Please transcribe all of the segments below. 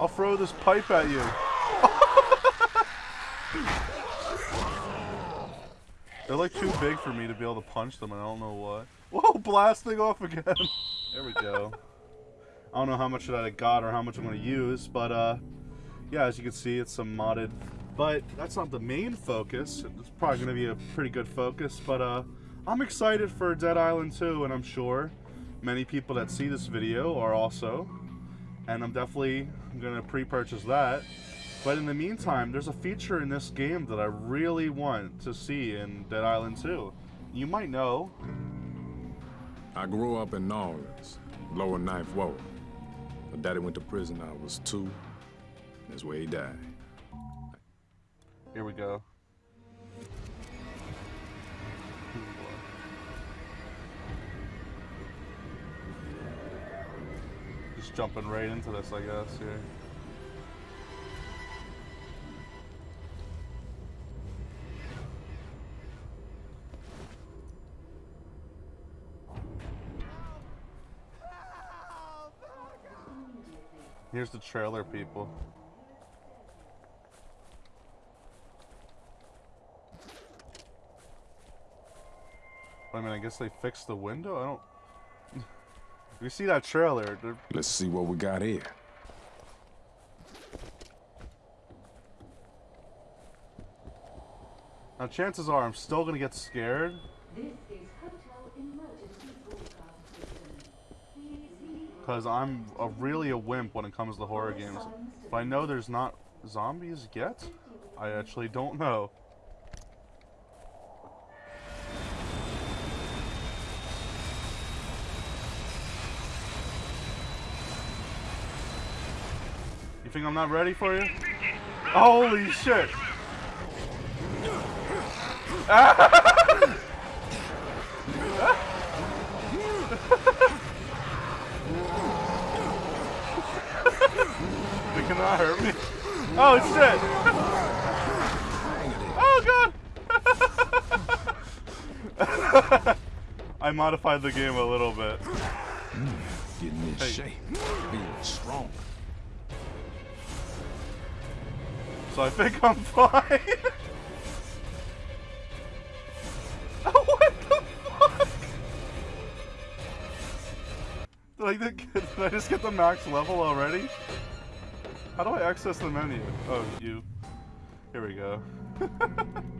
I'll throw this pipe at you. They're like too big for me to be able to punch them, and I don't know what. Whoa, blasting off again. there we go. I don't know how much of that I got or how much I'm going to use, but uh, yeah, as you can see, it's some modded. But that's not the main focus. It's probably going to be a pretty good focus, but uh, I'm excited for Dead Island 2, and I'm sure many people that see this video are also. And I'm definitely going to pre-purchase that. But in the meantime, there's a feature in this game that I really want to see in Dead Island 2. You might know. I grew up in New Orleans, lower ninth ward. My daddy went to prison I was two. That's where he died. Here we go. Just jumping right into this, I guess, here. Here's the trailer, people. I mean, I guess they fixed the window? I don't... you see that trailer. They're... Let's see what we got here. Now, chances are I'm still going to get scared. Because I'm a, really a wimp when it comes to horror games. But I know there's not zombies yet. I actually don't know. You think I'm not ready for you? Holy shit! they cannot hurt me. Oh shit! Oh god! I modified the game a little bit. Mm, getting in hey. shape, being strong. I think I'm fine. oh, what the fuck? Did I, get, did I just get the max level already? How do I access the menu? Oh, you. Here we go.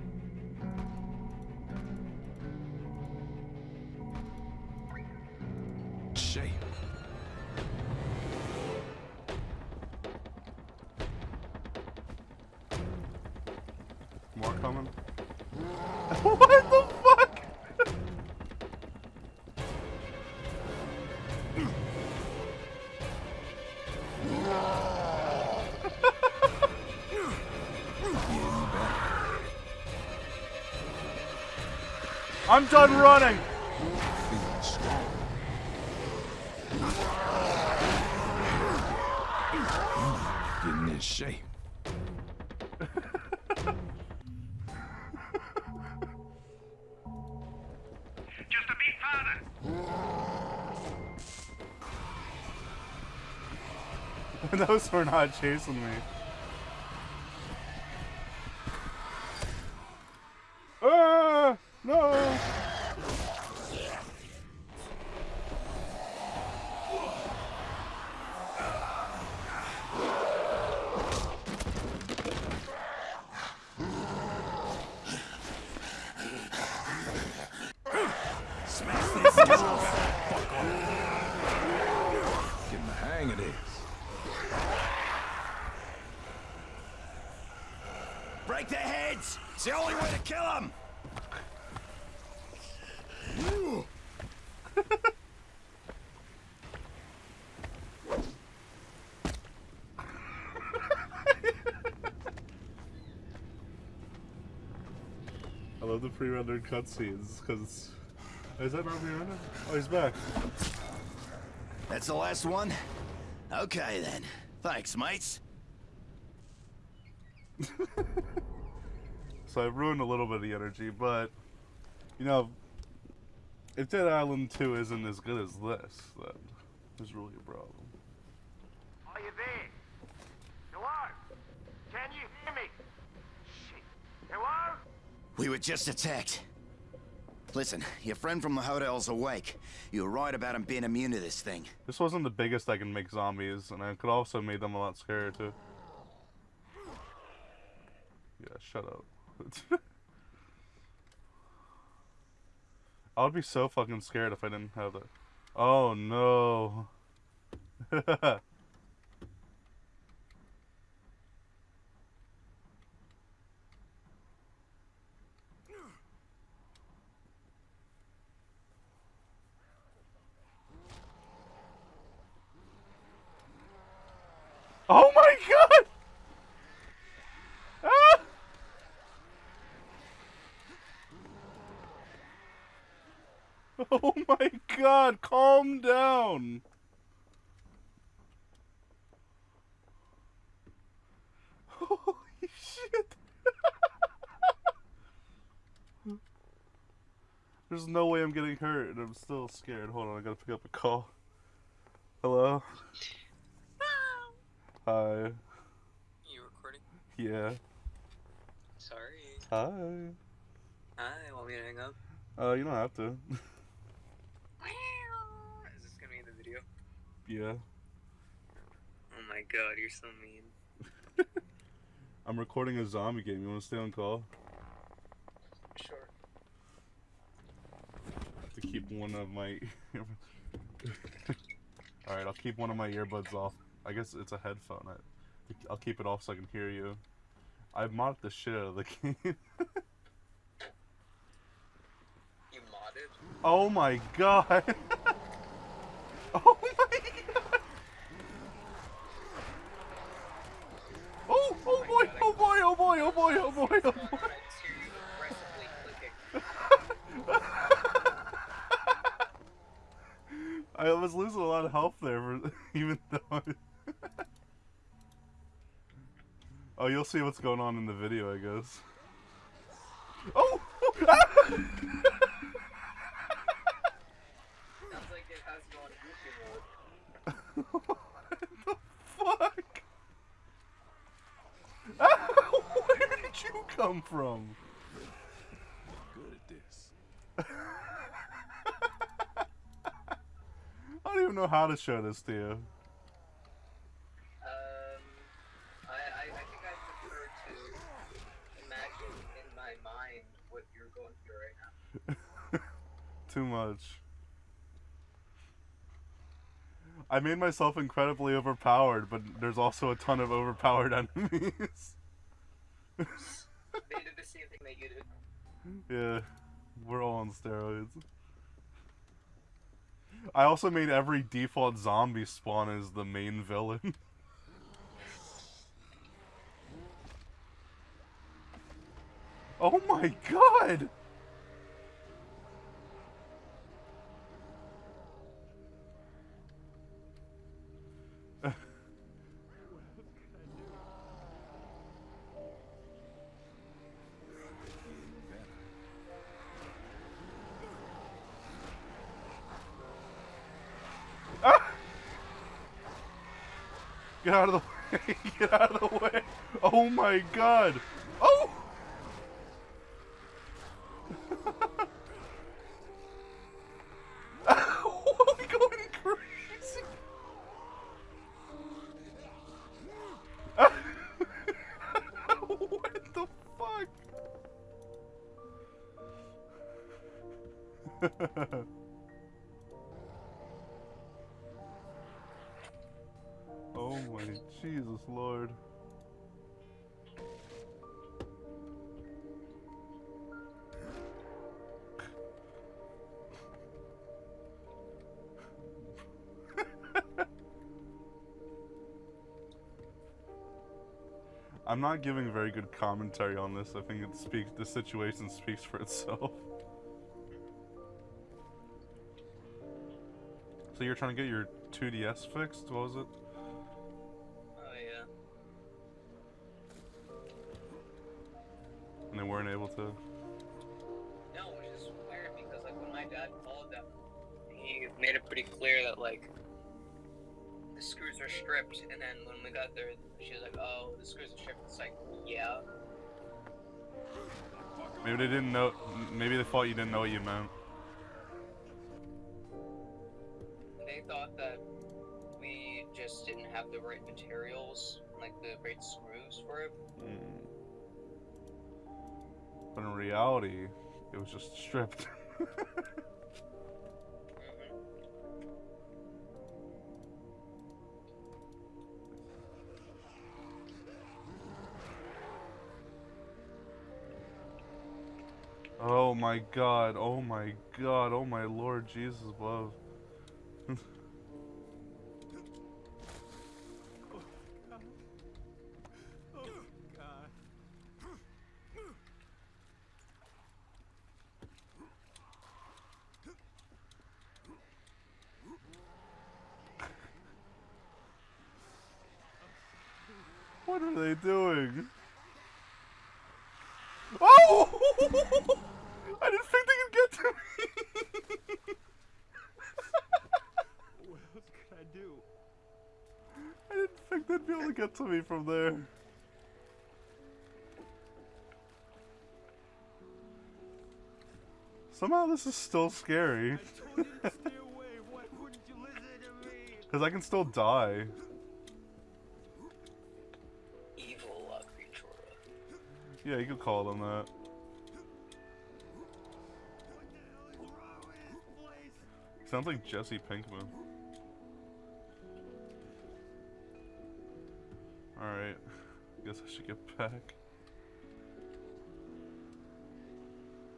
I'm done running. Getting in shape. Just a beat further. Those were not chasing me. Ah! No! Break their heads! It's the only way to kill them! I love the pre-rendered cutscenes because is that not pre-rendered? Oh, he's back. That's the last one. Okay then. Thanks, mates. so I've ruined a little bit of the energy, but you know, if Dead Island 2 isn't as good as this, then there's really a problem. Are you there? Hello? Can you hear me? Shit. Hello? We were just attacked. Listen, your friend from the hotel's awake. You were right about him being immune to this thing. This wasn't the biggest I can make zombies, and I could also made them a lot scarier too. Yeah, shut up. I would be so fucking scared if I didn't have that. Oh no. oh my god! Ah! Oh my god, calm down. Holy shit. There's no way I'm getting hurt and I'm still scared. Hold on, I gotta pick up a call. Hello? Hi. You recording? Yeah. Sorry. Hi. Hi, want me to hang up? Uh, you don't have to. Is this gonna be in the video? yeah. Oh my god, you're so mean. I'm recording a zombie game. You wanna stay on call? Sure. to keep one of my. All right, I'll keep one of my earbuds off. I guess it's a headphone. I, I'll keep it off so I can hear you. I modded the shit out of the game. You modded? oh my god! oh my god! Oh, oh, oh, oh boy, oh boy, oh boy, oh boy, oh boy, oh Oh, boy! Hear you aggressively clicking. I was losing a lot of health there, for, even though. I... oh, you'll see what's going on in the video, I guess. Oh! Where did you come from? Good at this. I don't even know how to show this to you. Um, I, I, I think I prefer to imagine in my mind what you're going through right now. Too much. I made myself incredibly overpowered, but there's also a ton of overpowered enemies. They did the same thing that you did. yeah, we're all on steroids. I also made every default zombie spawn as the main villain. oh my god! Get out of the way! Get out of the way! Oh my god! I'm not giving very good commentary on this. I think it speaks the situation speaks for itself. So you're trying to get your 2DS fixed? What was it? Oh yeah. And they weren't able to. No, which is weird because like when my dad called them, he made it pretty clear that like the screws are stripped, and then when we got there, she was "Oh, the screws are stripped." It's like, yeah. Maybe they didn't know. Maybe they thought you didn't know what you meant. They thought that we just didn't have the right materials, like the right screws for it. Mm. But in reality, it was just stripped. oh my god, oh my god, oh my lord Jesus love. Get to me from there. Somehow this is still scary. I told you to stay away. Why wouldn't you listen to me? Because I can still die. Evil uh, creature. Yeah, you could call them that. What the hell is wrong with this place? Sounds like Jesse Pinkman. Alright. Guess I should get back.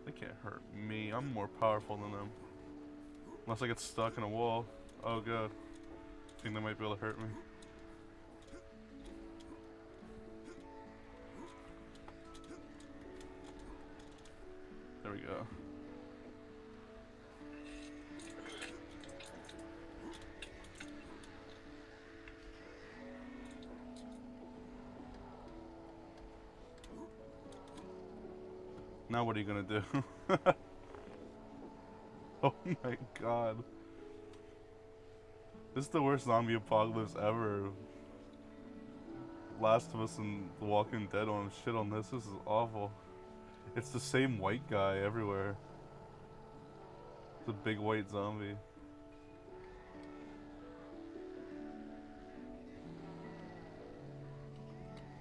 They can't hurt me. I'm more powerful than them. Unless I get stuck in a wall. Oh god. Think they might be able to hurt me. There we go. Now what are you gonna do? oh my god. This is the worst zombie apocalypse ever. Last of Us and The Walking Dead on shit on this. This is awful. It's the same white guy everywhere. It's a big white zombie.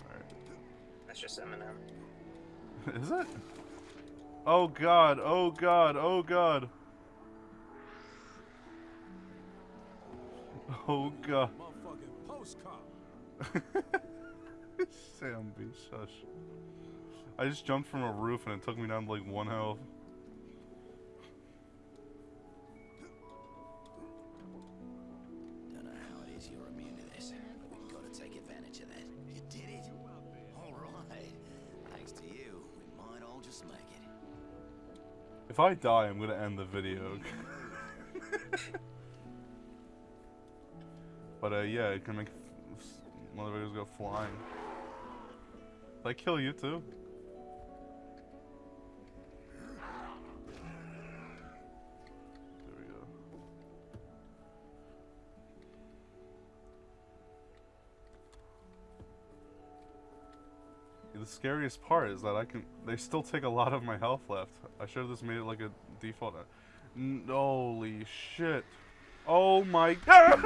Alright. That's just Eminem. Is it? Oh god, oh god, oh god. Oh god. Sam B. Shush. I just jumped from a roof and it took me down to like one health. I die, I'm gonna end the video. but uh, yeah, it can make motherfuckers go flying. Did I kill you too? Scariest part is that I can. They still take a lot of my health left. I should have just made it like a default. N- holy shit! Oh my god!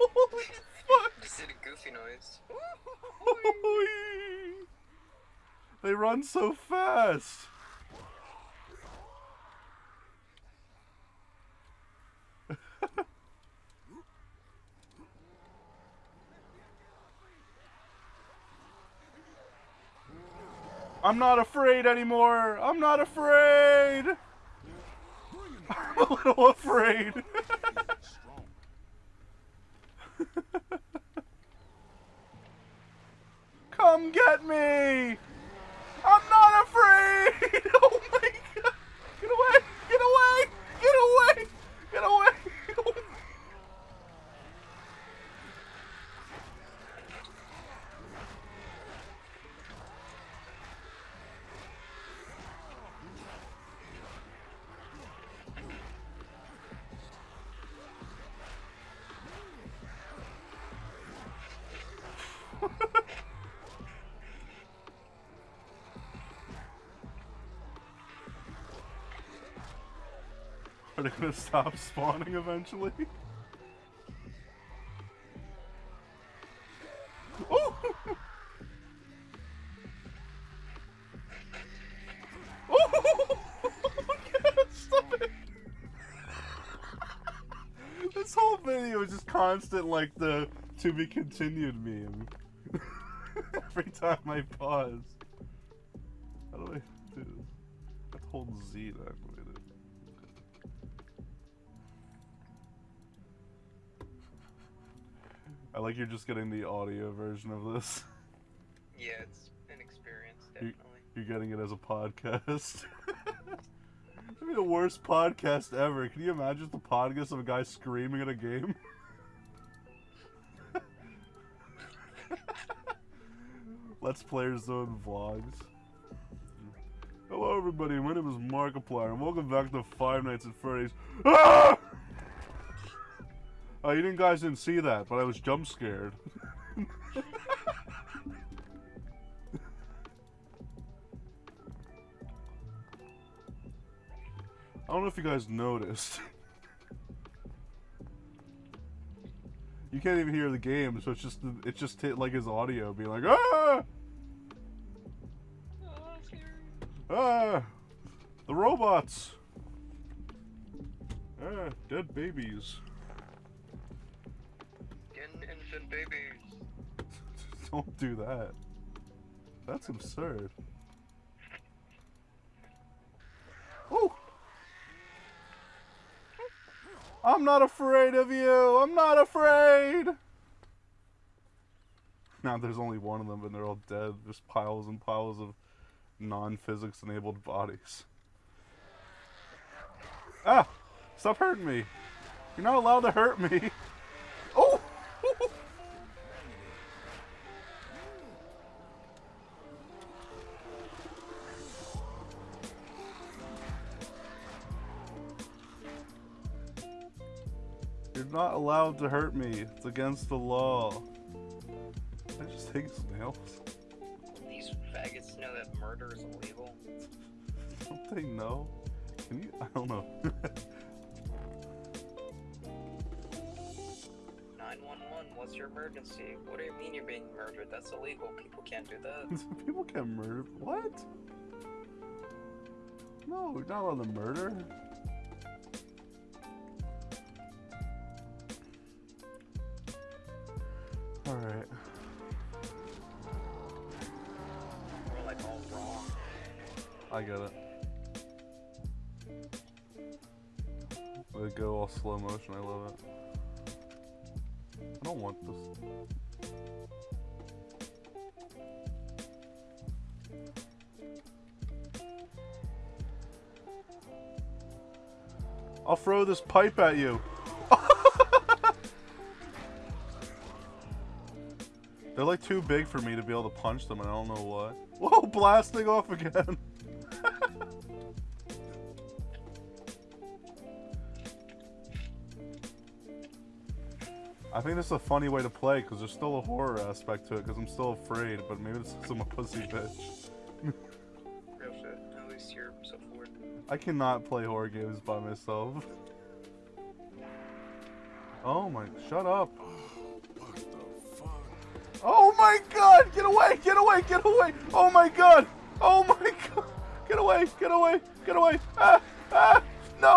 Holy fuck! Just did a goofy noise. They run so fast. I'm not afraid anymore. I'm not afraid. I'm a little afraid. Come get me. I'm not afraid. Oh my god. Get away. Get away. Get away. Gonna stop spawning eventually? Oh! Oh! Stop it! This whole video is just constant, like the to be continued meme. Every time I pause. Like you're just getting the audio version of this. Yeah, it's an experience, definitely. You're getting it as a podcast. That'd be the worst podcast ever. Can you imagine the podcast of a guy screaming at a game? Let's Players Zone vlogs. Hello, everybody. My name is Markiplier, and welcome back to Five Nights at Freddy's. Ah! Oh, you didn't guys didn't see that, but I was jump scared. I don't know if you guys noticed. you can't even hear the game, so it's just it's just hit like his audio being like ah ah the robots ah dead babies. Infant babies. don't do that. That's absurd. Oh. I'm not afraid of you. I'm not afraid. Now there's only one of them, and they're all dead. There's piles and piles of non-physics enabled bodies. Ah! Stop hurting me. You're not allowed to hurt me. allowed to hurt me. It's against the law. I just hate snails. These faggots know that murder is illegal. Don't they know? Can you? I don't know. 911, what's your emergency? What do you mean you're being murdered? That's illegal. People can't do that. People can't murder. What? No, we're not allowed to murder. Alright. We're like all wrong. I get it. They go all slow motion, I love it. I don't want this. I'll throw this pipe at you. They're like too big for me to be able to punch them, and I don't know what. Whoa, blasting off again. I think this is a funny way to play because there's still a horror aspect to it because I'm still afraid, but maybe this is I'm a pussy bitch. Real shit. At least you're so forward. I cannot play horror games by myself. Oh my, shut up. Oh my god, get away, get away, get away. Oh my god, oh my god. Get away, get away, get away. Ah, ah, no.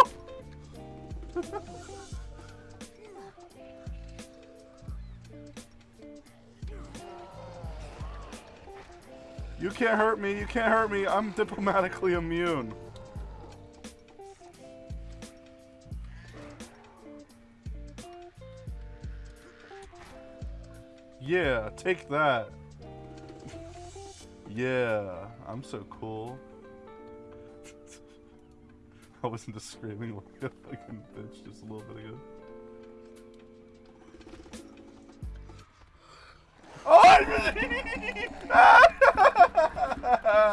You can't hurt me. You can't hurt me. I'm diplomatically immune. Yeah, take that. Yeah, I'm so cool. I wasn't just screaming like a fucking bitch just a little bit ago. Oh!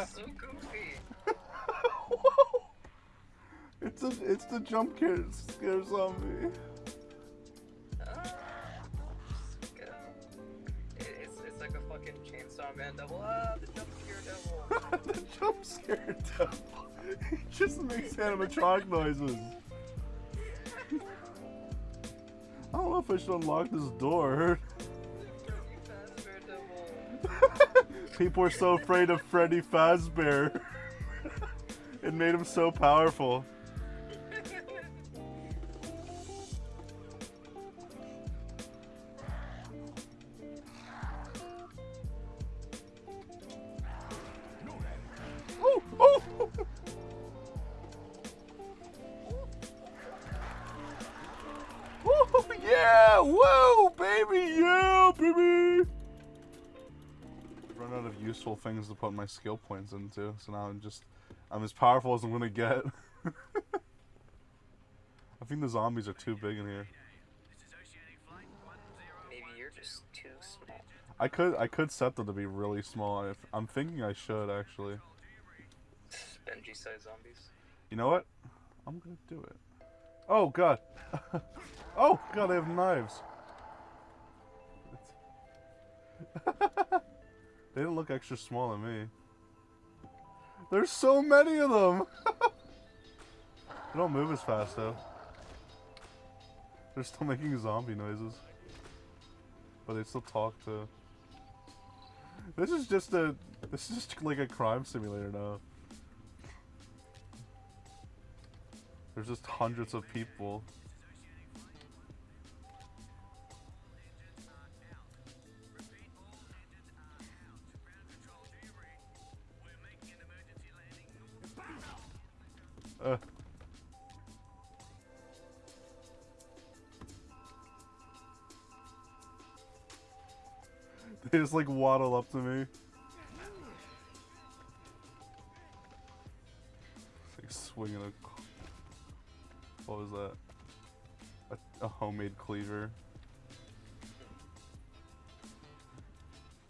So goofy. It's a, it's the jump scare, scare zombie. The jump scare devil. the jump scare devil. he just makes animatronic noises. I don't know if I should unlock this door. People are so afraid of Freddy Fazbear. it made him so powerful. Things to put my skill points into, so now I'm just I'm as powerful as I'm gonna get. I think the zombies are too big in here. Maybe you're just too small. I could I could set them to be really small. If I'm thinking I should actually. Benji sized zombies. You know what? I'm gonna do it. Oh god. oh god, they have knives. they didn't look extra small to me. There's so many of them. they don't move as fast though. They're still making zombie noises. But they still talk to. This is just a. This is just like a crime simulator now. There's just hundreds of people. Uh. They just like waddle up to me. It's like swinging a. What was that? A, a homemade cleaver.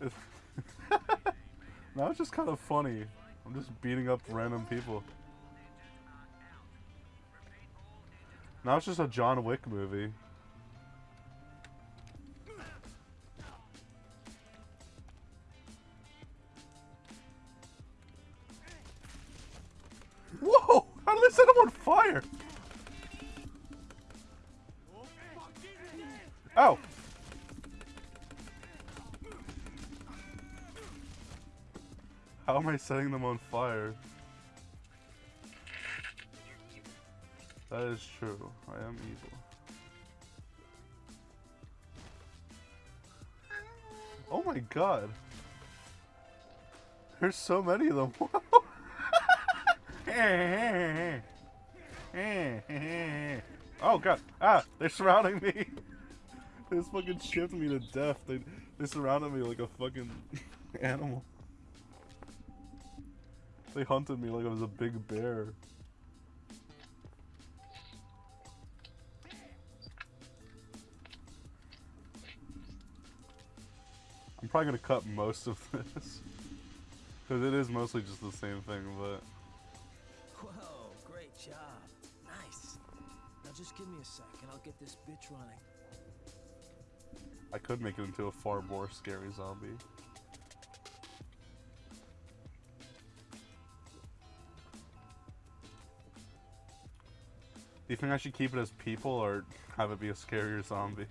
Now it's just kind of funny. I'm just beating up random people. Now it's just a John Wick movie. Whoa! How did they set him on fire? Oh! How am I setting them on fire? That is true. I am evil. Oh my god. There's so many of them. oh god. Ah, they're surrounding me. They just fucking chipped me to death. They they surrounded me like a fucking animal. They hunted me like I was a big bear. I'm probably gonna cut most of this. Because it is mostly just the same thing, but... Whoa, great job. Nice. Now just give me a sec and I'll get this bitch running. I could make it into a far more scary zombie. Do you think I should keep it as people or have it be a scarier zombie?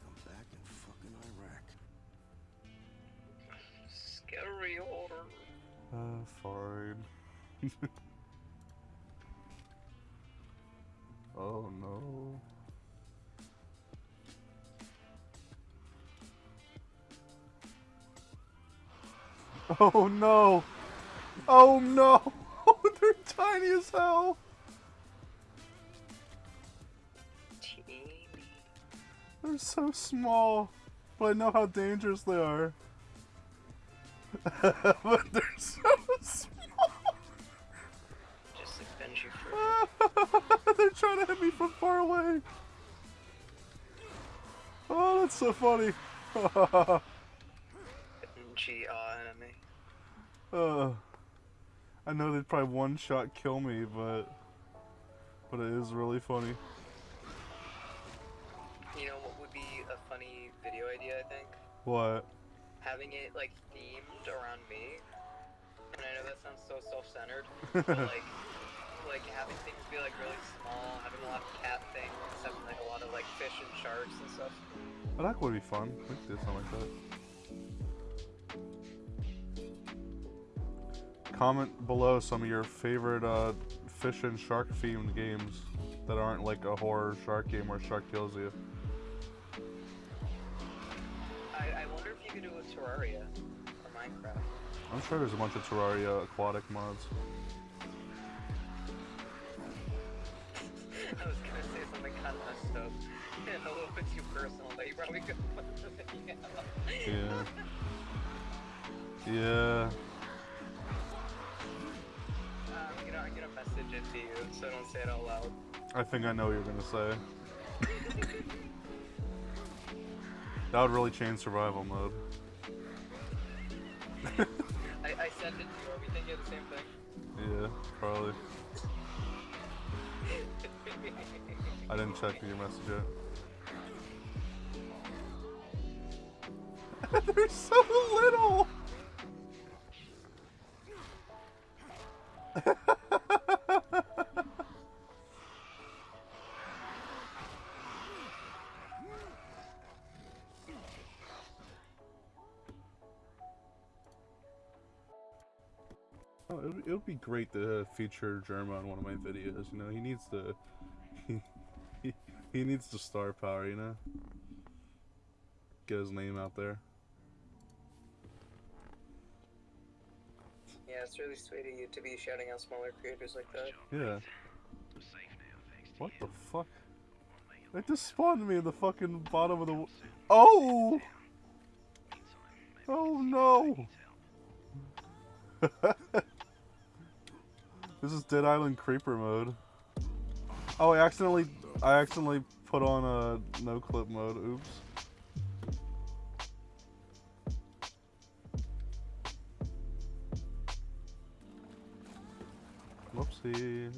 Oh no! Oh no! They're tiny as hell! Teeny. They're so small, but I know how dangerous they are. but they're so small. Just like Benji for they're trying to hit me from far away. Oh, that's so funny. Benji uh. Uh, I know they'd probably one shot kill me, but but it is really funny. You know what would be a funny video idea, I think? What? Having it like themed around me. And I know that sounds so self-centered, but like like having things be like really small, having a lot of cat things, having like a lot of like fish and sharks and stuff. Oh, that would be fun. We could do something like that. Comment below some of your favorite uh, fish and shark themed games that aren't like a horror shark game where shark kills you. I, I wonder if you could do a Terraria or Minecraft. I'm sure there's a bunch of Terraria aquatic mods. I was gonna say something kind of messed up and a little bit too personal, but you probably could put the. Yeah. Yeah. It to you, so don't say it out loud. I think I know what you're gonna say. that would really change survival mode. I, I sent it to you. Are we thinking of the same thing? Yeah, probably. I didn't check your message yet. They're so little! would, it would be great to feature Jerma on one of my videos. You know, he needs to, he, he, he needs the star power. You know, get his name out there. Yeah, it's really sweet of you to be shouting out smaller creators like that. Yeah. What the fuck? They just spawned me in the fucking bottom of the. Oh! Oh no! this is Dead Island Creeper mode. Oh, I accidentally, I accidentally put on a no clip mode. Oops. Whoopsies.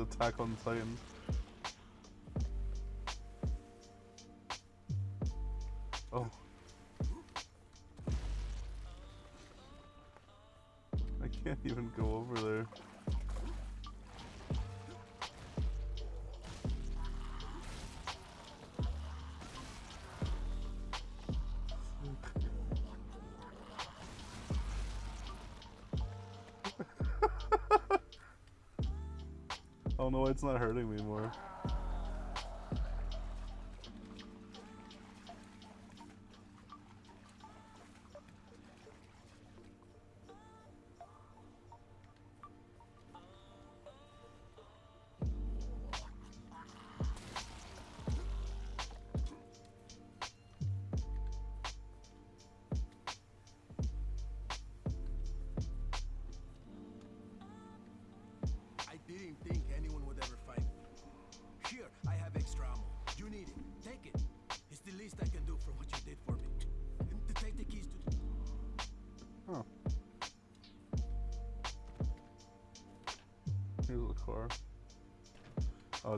Attack on Titan. Oh no, it's not hurting me more.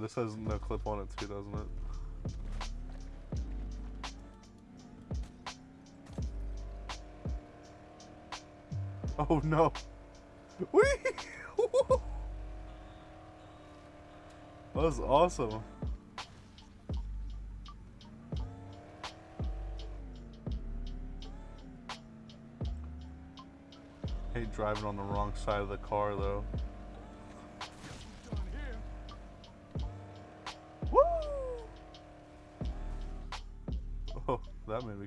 This has no clip on it too, doesn't it? Oh no! That was awesome. Hate driving on the wrong side of the car though.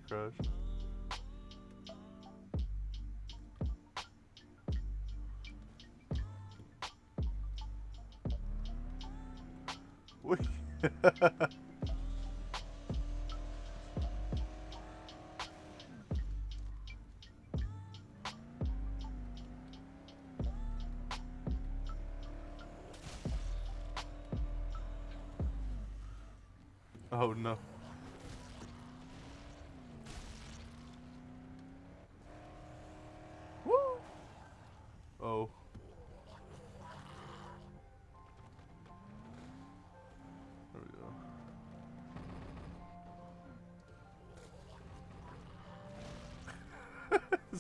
Crash. Whee!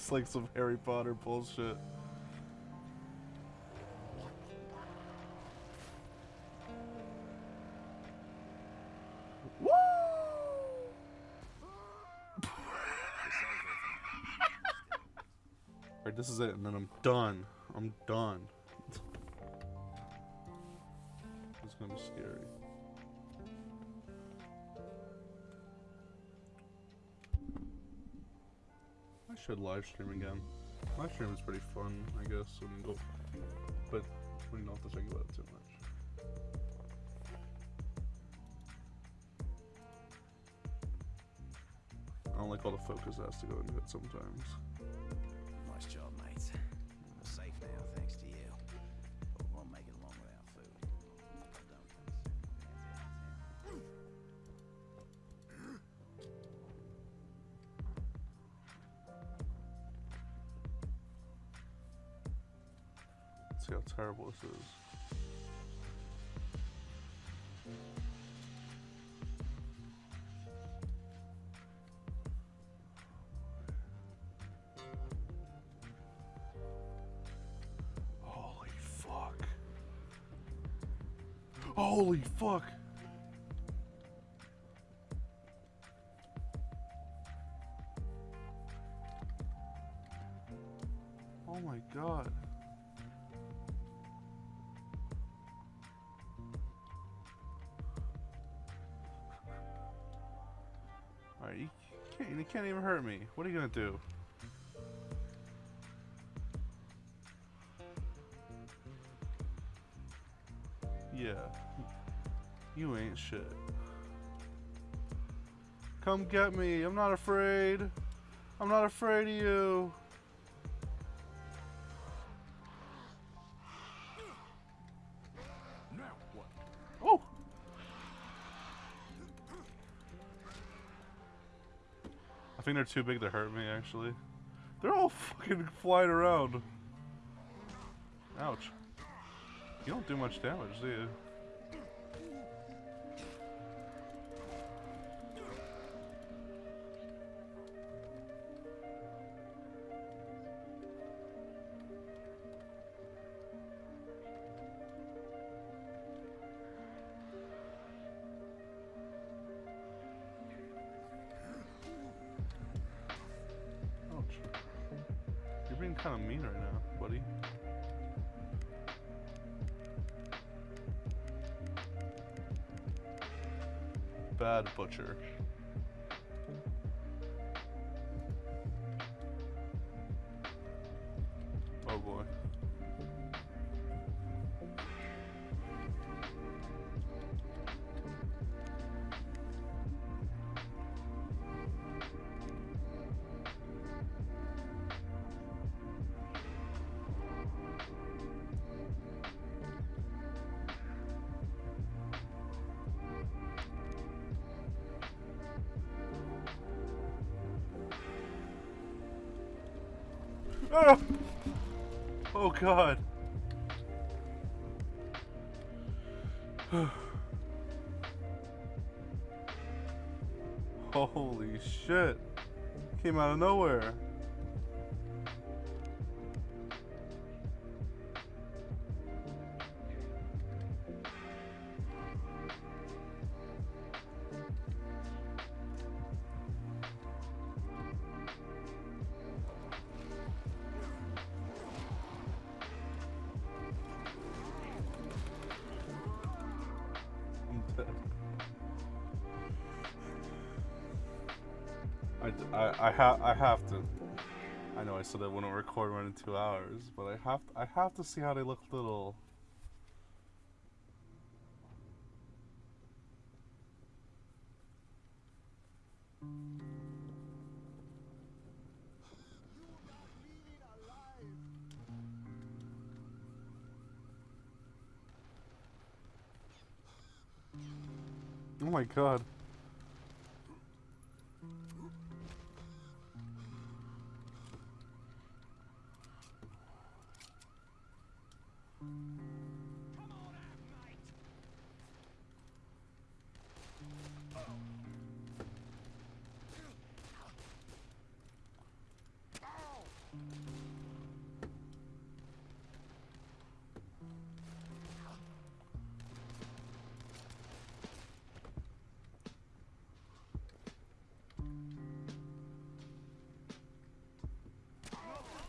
it's like some Harry Potter bullshit. Alright, this is it, and then I'm done. I'm done. Should live stream again. Live stream is pretty fun, I guess, you go, but we don't have to think about it too much. I don't like all the focus that has to go into it sometimes. Nice job, Holy fuck. Holy fuck. Can't, even hurt me. What are you gonna do? Yeah. You ain't shit. Come get me. I'm not afraid. I'm not afraid of you. Think they're too big to hurt me, actually. They're all fucking flying around. Ouch. You don't do much damage, do you? Kind of mean right now, buddy. Bad butcher. God. Holy shit. Came out of nowhere. I wouldn't record one in two hours, but I have to, I have to see how they look little. Oh my god.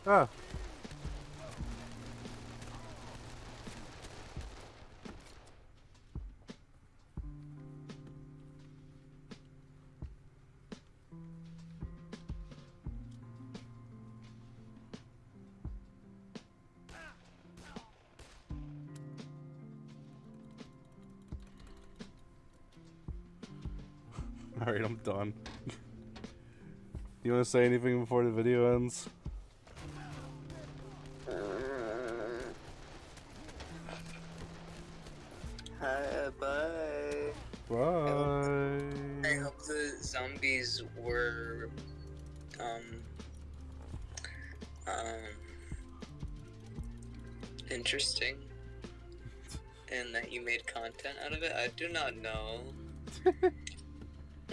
Ah. Alright, I'm done. you want to say anything before the video ends? Hi, bye. Bye. I hope the zombies were, um, um, interesting, and that you made content out of it. I do not know.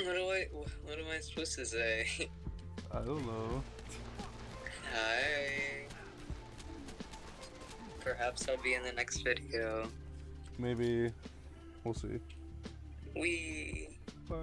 what do I? What am I supposed to say? I don't know. Hi. Perhaps I'll be in the next video. Maybe we'll see. We. Bye.